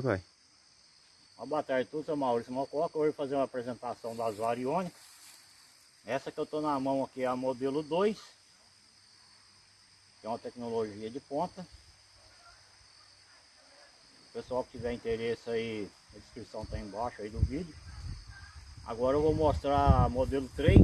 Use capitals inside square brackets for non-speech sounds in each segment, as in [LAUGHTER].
Vai. Uma boa tarde a todos, eu sou Maurício Mococa. Hoje fazer uma apresentação das variônicas. Essa que eu estou na mão aqui é a modelo 2. Que é uma tecnologia de ponta. O pessoal que tiver interesse aí, a descrição está embaixo aí do vídeo. Agora eu vou mostrar a modelo 3.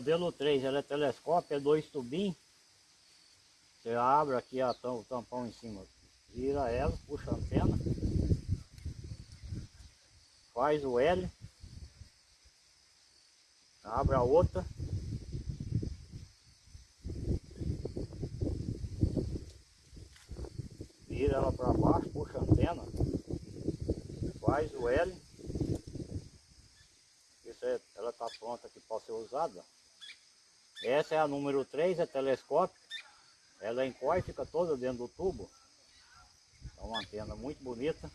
Modelo 3 ela é telescópio, é dois tubinhos. Você abre aqui a tam, o tampão em cima, vira ela, puxa a antena, faz o L, abre a outra, vira ela para baixo, puxa a antena, faz o L, ela está pronta que pode ser usada. Essa é a número 3, é telescópio. Ela encolhe, fica toda dentro do tubo. É uma antena muito bonita.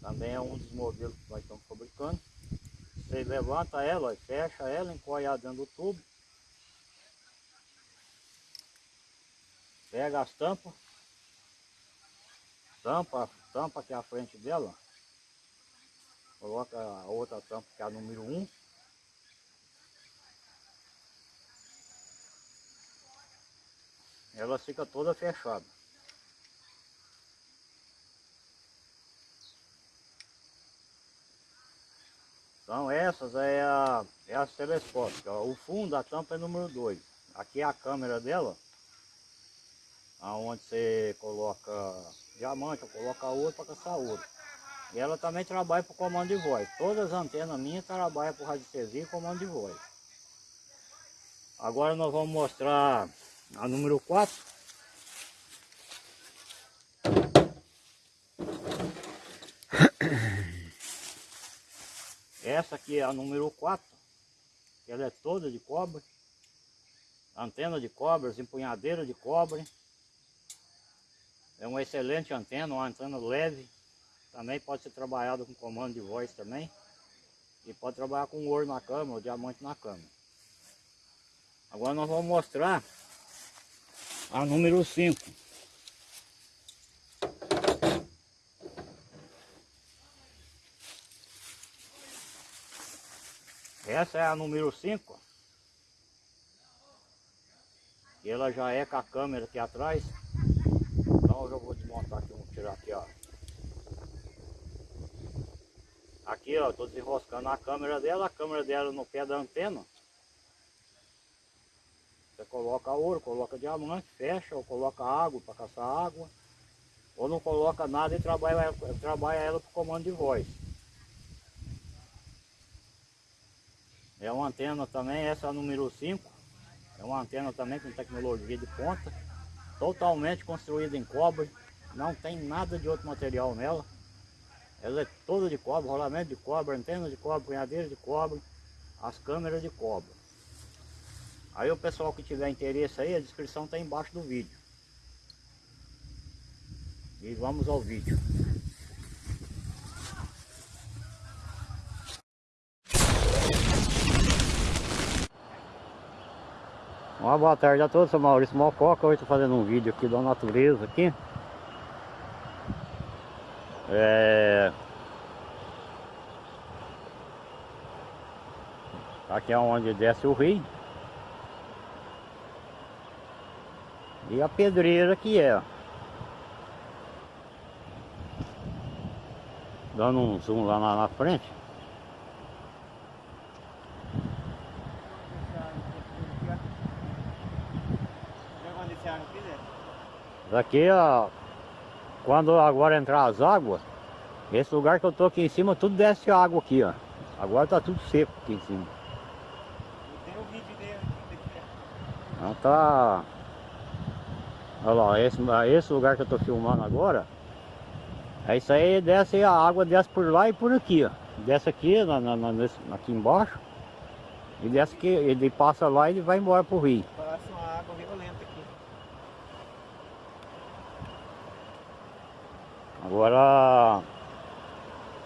Também é um dos modelos que nós estamos fabricando. Você levanta ela, fecha ela, encolhe ela dentro do tubo. Pega as tampas. Tampa, tampa aqui à frente dela. Coloca a outra tampa que é a número 1. Ela fica toda fechada. Então essas é, a, é as telescópicas. O fundo da tampa é número 2. Aqui é a câmera dela. Onde você coloca diamante, coloca ouro para caçar ouro. E ela também trabalha para comando de voz. Todas as antenas minhas trabalham para radiestesia e comando de voz. Agora nós vamos mostrar a número 4. [COUGHS] Essa aqui é a número 4. Ela é toda de cobre. Antena de cobre, empunhadeira de cobre. É uma excelente antena, uma antena leve. Também pode ser trabalhada com comando de voz também. E pode trabalhar com ouro na câmera, ou diamante na câmera. Agora nós vamos mostrar a número 5. Essa é a número 5. E ela já é com a câmera aqui atrás. Então eu já vou desmontar aqui, vamos tirar aqui, ó. Aqui, ó, tô desenroscando a câmera dela, a câmera dela no pé da antena. Você coloca ouro, coloca diamante, fecha, ou coloca água para caçar água, ou não coloca nada e trabalha, trabalha ela por comando de voz. É uma antena também, essa é a número 5. É uma antena também com tecnologia de ponta, totalmente construída em cobre, não tem nada de outro material nela. Ela é toda de cobre, rolamento de cobre, antena de cobre, punhadeira de cobre, as câmeras de cobre. Aí o pessoal que tiver interesse aí, a descrição está embaixo do vídeo. E vamos ao vídeo. Uma boa tarde a todos, sou Maurício Mococa, hoje estou fazendo um vídeo aqui da natureza aqui. É... Aqui é onde desce o rio. E a pedreira que é. Dando um zoom lá na, na frente. Daqui, ó, quando agora entrar as águas, esse lugar que eu tô aqui em cima, tudo desce água aqui, ó. Agora tá tudo seco aqui em cima. Tem o vídeo dele aqui. Então tá... Olha lá, esse, esse lugar que eu tô filmando agora, é isso aí, desce a água desce por lá e por aqui, ó. Desce aqui, na, na, na nesse, aqui embaixo, e desce aqui, ele passa lá e ele vai embora pro rio. Parece uma água violenta aqui. Agora,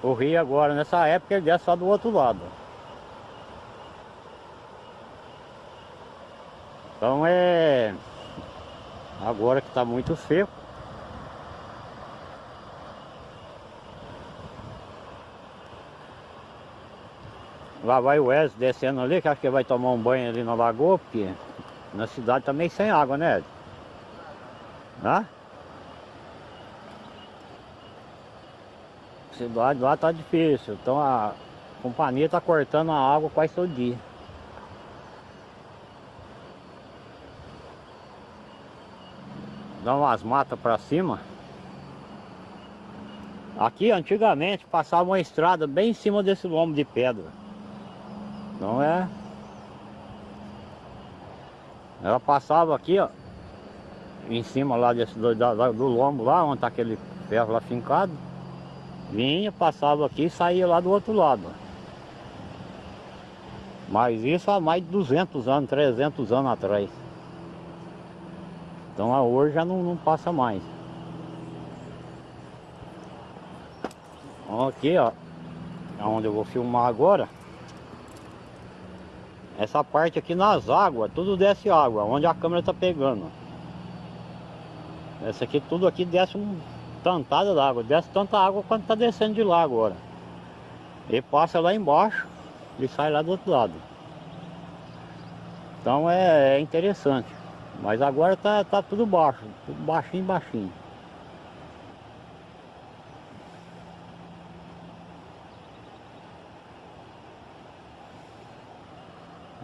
O rio agora, nessa época, ele desce só do outro lado. Então é... Agora que está muito seco. Lá vai o Wes descendo ali, que acho que vai tomar um banho ali na lagoa, porque na cidade também tá sem água, né? Ed? Hã? Cidade lá tá difícil, então a companhia tá cortando a água quase todo dia. Dá umas matas pra cima. Aqui antigamente passava uma estrada bem em cima desse lombo de pedra. Não é? Ela passava aqui, ó. Em cima lá desse, do, do lombo lá, onde tá aquele ferro lá fincado. Vinha, passava aqui e saía lá do outro lado. Mas isso há mais de 200 anos, 300 anos atrás. Então hoje já não, não passa mais. Aqui, ó. É onde eu vou filmar agora. Essa parte aqui nas águas, tudo desce água, onde a câmera tá pegando. Essa aqui, tudo aqui desce um tantada d'água, desce tanta água quanto tá descendo de lá agora. E passa lá embaixo e sai lá do outro lado. Então é, é interessante. Mas agora tá, tá tudo baixo, tudo baixinho, baixinho.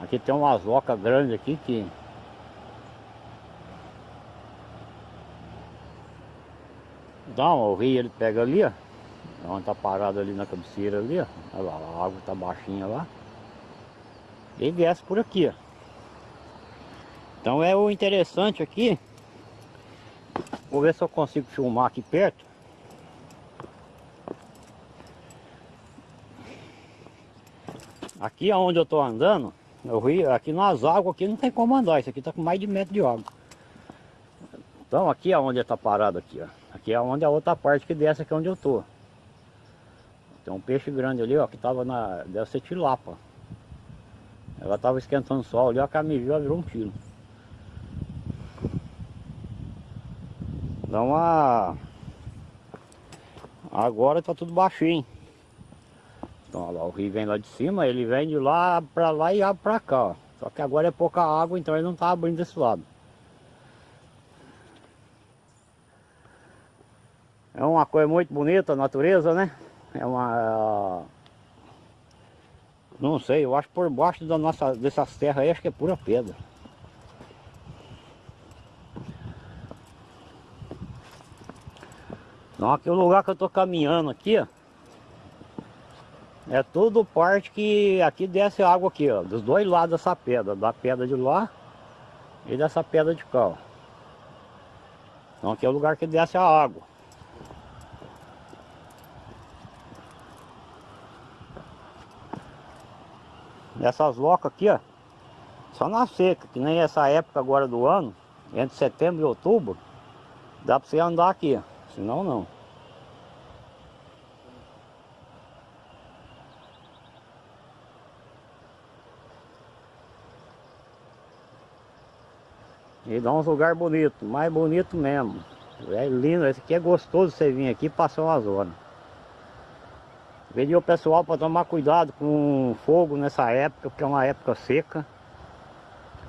Aqui tem umas ocas grandes aqui que... Então, o rio ele pega ali, ó. Onde tá parado ali na cabeceira ali, ó. Olha lá, a água tá baixinha lá. E desce por aqui, ó. Então é o interessante aqui. Vou ver se eu consigo filmar aqui perto. Aqui onde eu tô andando, rio, aqui nas águas aqui não tem como andar, isso aqui tá com mais de metro de água. Então aqui é onde está parado aqui, ó. Aqui é onde é a outra parte que desce aqui onde eu tô. Tem um peixe grande ali, ó, que tava na. deve ser tilapa. Ela tava esquentando o sol ali, ó, a viu, virou um tiro. Então a. Agora tá tudo baixinho. Então, lá, o rio vem lá de cima, ele vem de lá para lá e abre para cá, ó. Só que agora é pouca água, então ele não está abrindo desse lado. É uma coisa muito bonita a natureza, né? É uma... Não sei, eu acho por baixo da nossa, dessas terras aí, acho que é pura pedra. Então aqui o lugar que eu tô caminhando aqui, ó. É tudo parte que aqui desce água aqui, ó, dos dois lados dessa pedra, da pedra de lá e dessa pedra de cá, ó. Então aqui é o lugar que desce a água. Essas locas aqui, ó, só na seca, que nem essa época agora do ano, entre setembro e outubro, dá para você andar aqui, senão não. E dá uns lugar bonito, mais bonito mesmo. É lindo, esse aqui é gostoso você vir aqui e passar umas horas. Pedi o pessoal para tomar cuidado com fogo nessa época, porque é uma época seca.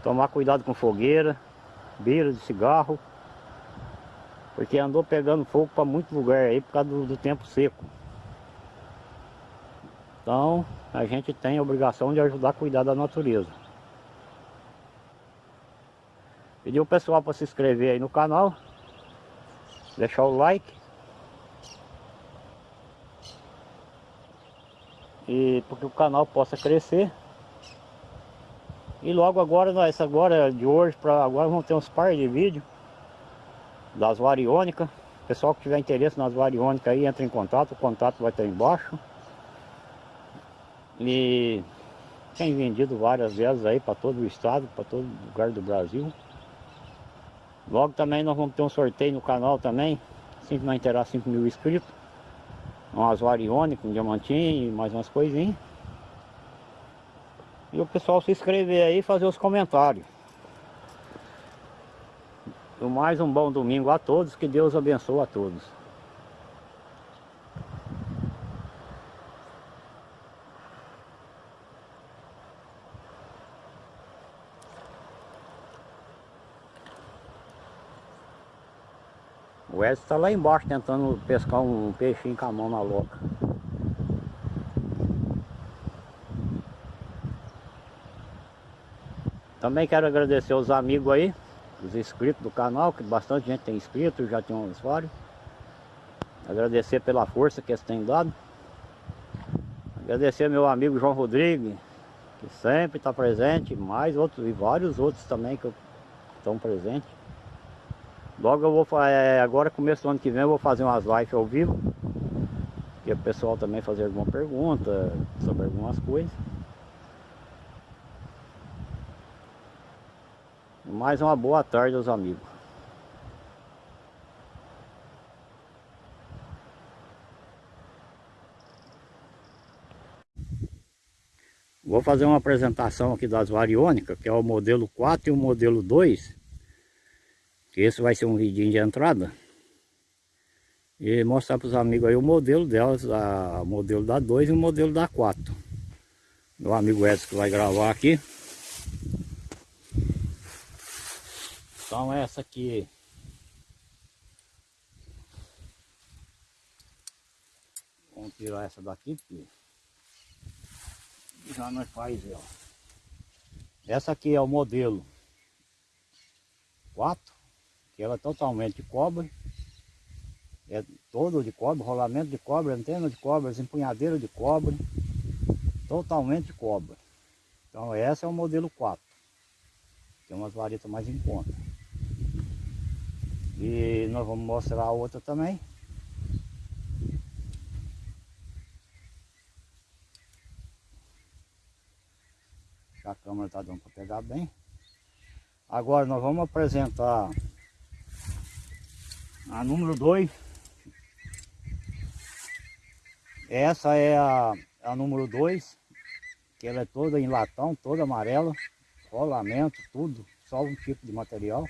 Tomar cuidado com fogueira, beira de cigarro. Porque andou pegando fogo para muito lugar aí por causa do, do tempo seco. Então a gente tem a obrigação de ajudar a cuidar da natureza. Pedir o pessoal para se inscrever aí no canal. Deixar o like. E porque o canal possa crescer. E logo agora, nós agora de hoje para agora vamos ter uns par de vídeos das variônicas. Pessoal que tiver interesse nas variônicas aí, entra em contato, o contato vai estar embaixo. E tem vendido várias vezes aí para todo o estado, para todo lugar do Brasil. Logo também nós vamos ter um sorteio no canal também, assim que nós terá 5 mil inscritos. Umas variônicas, um diamantinho mais umas coisinhas. E o pessoal se inscrever aí e fazer os comentários. Mais um bom domingo a todos, que Deus abençoe a todos. O Edson está lá embaixo tentando pescar um peixinho com a mão na loca. Também quero agradecer os amigos aí, os inscritos do canal, que bastante gente tem inscrito, já tem um usuário. Agradecer pela força que eles têm dado. Agradecer meu amigo João Rodrigues, que sempre está presente, mais outros e vários outros também que estão presentes. Logo eu vou, é, agora começo do ano que vem eu vou fazer umas lives ao vivo. Que o pessoal também fazer alguma pergunta sobre algumas coisas. Mais uma boa tarde aos amigos. Vou fazer uma apresentação aqui das variônicas, que é o modelo 4 e o modelo 2 que esse vai ser um vídeo de entrada. E mostrar para os amigos aí o modelo delas, o modelo da 2 e o modelo da 4 meu amigo Edson que vai gravar aqui então essa aqui. Vamos tirar essa daqui porque já nós faz ela. Essa aqui é o modelo 4 que ela é totalmente de cobre, é todo de cobre, rolamento de cobre, antena de cobre, empunhadeira de cobre, totalmente de cobre. Então essa é o modelo 4, tem umas varetas mais em conta. E nós vamos mostrar a outra também. A câmera está dando para pegar bem. Agora nós vamos apresentar a número 2. Essa é a, a número 2, que ela é toda em latão, toda amarela, rolamento, tudo, só um tipo de material.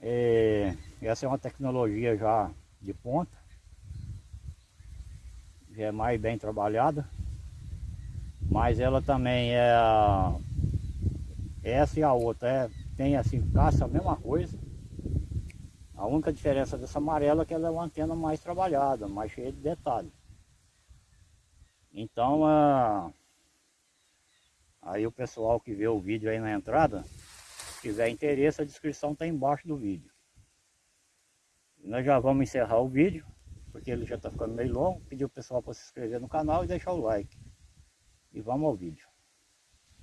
É, essa é uma tecnologia já de ponta, já é mais bem trabalhada, mas ela também é essa e a outra é, tem assim, caça a mesma coisa, a única diferença dessa amarela é que ela é uma antena mais trabalhada, mais cheia de detalhes. Então, a... aí o pessoal que vê o vídeo aí na entrada, tiver interesse, a descrição está embaixo do vídeo. Nós já vamos encerrar o vídeo, porque ele já está ficando meio longo. Pedir o pessoal para se inscrever no canal e deixar o like. E vamos ao vídeo.